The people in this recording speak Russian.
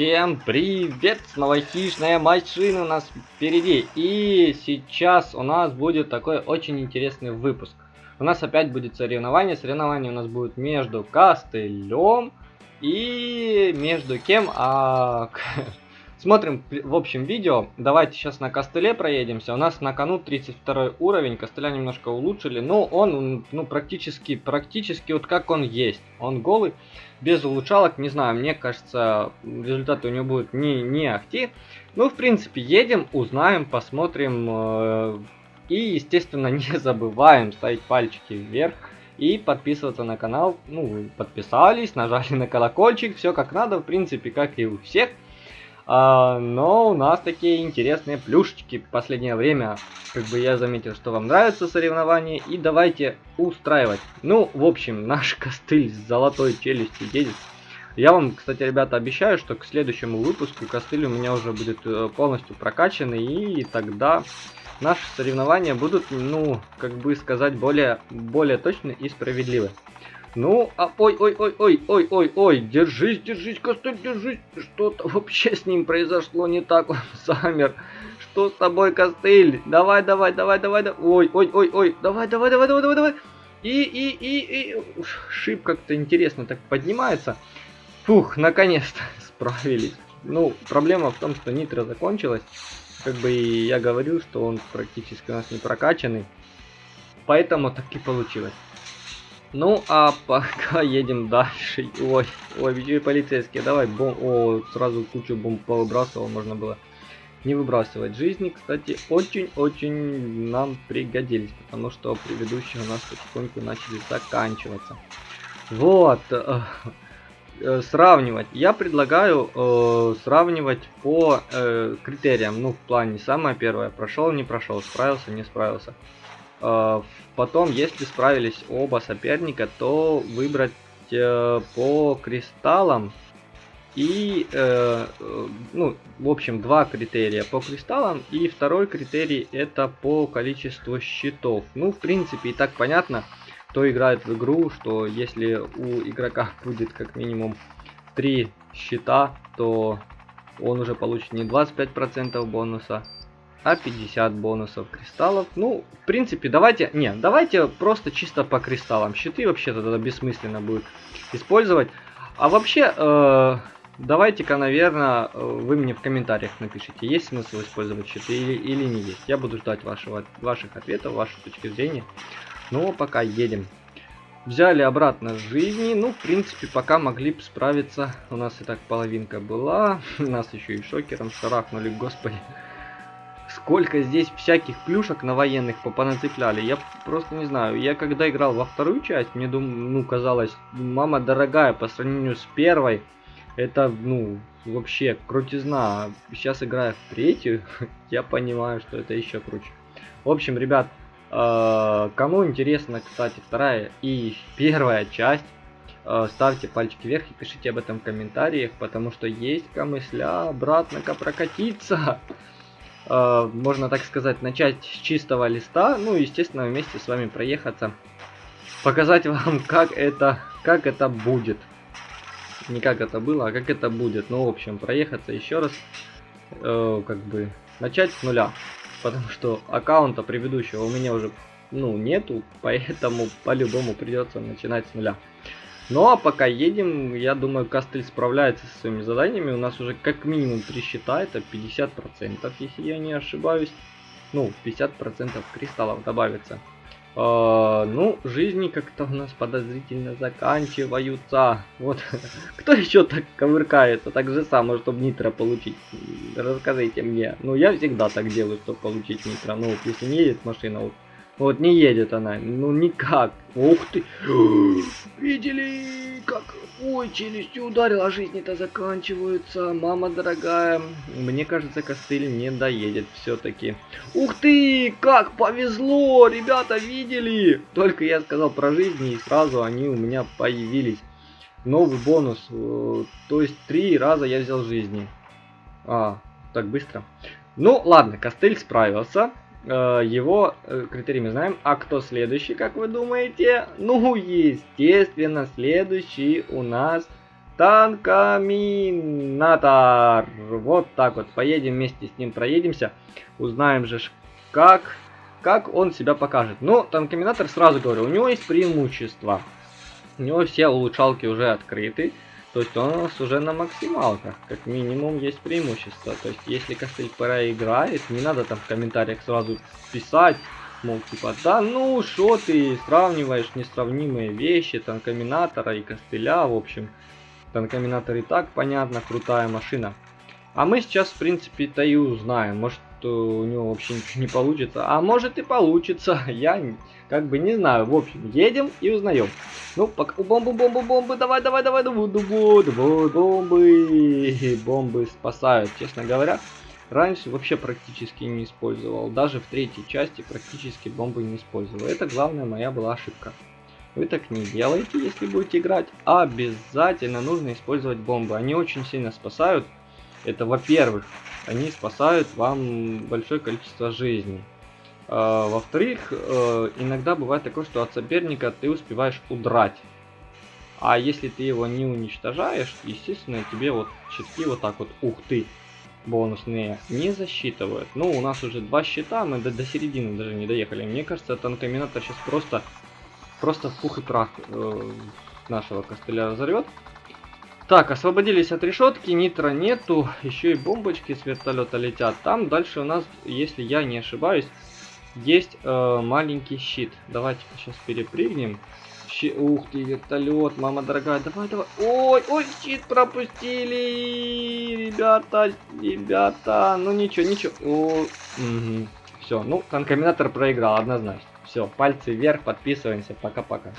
Всем привет! Снова хищная машина у нас впереди. И сейчас у нас будет такой очень интересный выпуск. У нас опять будет соревнование. Соревнование у нас будет между костылем и между кем? А Смотрим в общем видео. Давайте сейчас на костыле проедемся. У нас на кону 32 уровень. Костыля немножко улучшили. Но он ну, практически, практически вот как он есть. Он голый, без улучшалок. Не знаю, мне кажется, результаты у него будут не, не ахти. Ну, в принципе, едем, узнаем, посмотрим. Э, и, естественно, не забываем ставить пальчики вверх и подписываться на канал. Ну, подписались, нажали на колокольчик, все как надо, в принципе, как и у всех. А, но у нас такие интересные плюшечки в последнее время. Как бы я заметил, что вам нравятся соревнования. И давайте устраивать. Ну, в общем, наш костыль с золотой челюстью едет. Я вам, кстати, ребята, обещаю, что к следующему выпуску костыль у меня уже будет э, полностью прокачанный. И тогда наши соревнования будут, ну, как бы сказать, более, более точны и справедливы. Ну, а ой, ой, ой, ой, ой, ой, ой, держись, держись, костыль, держись. Что-то вообще с ним произошло не так, он замер. Что с тобой, костыль? Давай, давай, давай, давай, давай. Ой, ой, ой, ой, давай, давай, давай, давай, давай, давай. И, и, и, и, шип как-то интересно так поднимается. Фух, наконец-то справились. Ну, проблема в том, что нитро закончилась. Как бы и я говорил, что он практически у нас не прокачанный. Поэтому так и получилось. Ну, а пока едем дальше. Ой, ой, еще полицейские. Давай, бом... О, сразу кучу бомб повыбрасывал, можно было не выбрасывать. Жизни, кстати, очень-очень нам пригодились, потому что предыдущие у нас потихоньку начали заканчиваться. Вот, э, э, сравнивать. Я предлагаю э, сравнивать по э, критериям. Ну, в плане, самое первое, прошел, не прошел, справился, не справился. Э, потом, если справились оба соперника, то выбрать э, по кристаллам и, э, ну, в общем, два критерия по кристаллам, и второй критерий это по количеству щитов. Ну, в принципе, и так понятно, кто играет в игру, что если у игрока будет как минимум три щита, то он уже получит не 25% бонуса, а 50 бонусов кристаллов. Ну, в принципе, давайте... Не, давайте просто чисто по кристаллам. Щиты вообще-то тогда бессмысленно будет использовать. А вообще, э, давайте-ка, наверное, вы мне в комментариях напишите, есть смысл использовать щиты или, или не есть. Я буду ждать вашего, ваших ответов, вашей точки зрения. Ну, а пока едем. Взяли обратно жизни. Ну, в принципе, пока могли бы справиться. У нас и так половинка была. Нас еще и шокером шарахнули, господи сколько здесь всяких плюшек на военных понацепляли. Я просто не знаю. Я когда играл во вторую часть, мне дум, ну казалось, мама дорогая по сравнению с первой. Это, ну, вообще крутизна. Сейчас играя в третью, я понимаю, что это еще круче. В общем, ребят, э, кому интересно, кстати, вторая и первая часть, э, ставьте пальчики вверх и пишите об этом в комментариях, потому что есть камысля обратно-ка прокатиться. Э, можно так сказать, начать с чистого листа, ну, естественно, вместе с вами проехаться, показать вам, как это, как это будет. Не как это было, а как это будет. Ну, в общем, проехаться еще раз, э, как бы, начать с нуля. Потому что аккаунта предыдущего у меня уже, ну, нету, поэтому по-любому придется начинать с нуля. Ну а пока едем, я думаю, Кастель справляется со своими заданиями. У нас уже как минимум 3 счета, это 50%, если я не ошибаюсь. Ну, 50% кристаллов добавится. А, ну, жизни как-то у нас подозрительно заканчиваются. Вот, кто еще так ковыркается, так же само, чтобы нитро получить? Расскажите мне. Ну, я всегда так делаю, чтобы получить нитро. Ну, если не едет машина, вот, вот не едет она, ну никак. Ух ты! Видели, как? Ой, челюстью ударил, а жизни-то заканчиваются. Мама дорогая, мне кажется, костыль не доедет все-таки. Ух ты, как повезло, ребята, видели? Только я сказал про жизни, и сразу они у меня появились. Новый бонус, э, то есть три раза я взял жизни. А, так быстро. Ну, ладно, костыль справился. Э, его э, критерии мы знаем. А кто следующий, как вы думаете? Ну, естественно, следующий у нас Танкоминатор. Вот так вот. Поедем вместе с ним, проедемся. Узнаем же, как, как он себя покажет. Ну, танкоминатор, сразу говорю, у него есть преимущество. У него все улучшалки уже открыты. То есть он у нас уже на максималках. Как минимум есть преимущество. То есть если костыль проиграет, не надо там в комментариях сразу писать. Мол, типа, да ну, что ты сравниваешь несравнимые вещи, танкоминатора и костыля, в общем. Танкоминатор и так, понятно, крутая машина. А мы сейчас, в принципе-то и узнаем. Может, у него вообще ничего не получится. А может и получится. Я как бы не знаю. В общем, едем и узнаем. Ну, пока... Бомбу, бомбу, бомбы. Давай, давай, давай. Давай, давай, давай, бомбы. Бомбы спасают, честно говоря. Раньше вообще практически не использовал. Даже в третьей части практически бомбы не использовал. Это главная моя была ошибка. Вы так не делаете, если будете играть. Обязательно нужно использовать бомбы. Они очень сильно спасают. Это, во-первых, они спасают вам большое количество жизней. А, Во-вторых, э, иногда бывает такое, что от соперника ты успеваешь удрать. А если ты его не уничтожаешь, естественно, тебе вот щитки вот так вот, ух ты, бонусные, не засчитывают. Ну, у нас уже два щита, мы до, до середины даже не доехали. Мне кажется, танкоминатор сейчас просто просто в пух и прах э, нашего костыля разорвет. Так, освободились от решетки, нитро нету, еще и бомбочки с вертолета летят. Там дальше у нас, если я не ошибаюсь, есть э, маленький щит. Давайте сейчас перепрыгнем. Щи... Ух ты, вертолет, мама дорогая, давай, давай. Ой, ой, щит пропустили, ребята, ребята. Ну ничего, ничего. О, угу. Все, ну, танкоминатор проиграл однозначно. Все, пальцы вверх, подписываемся, пока-пока.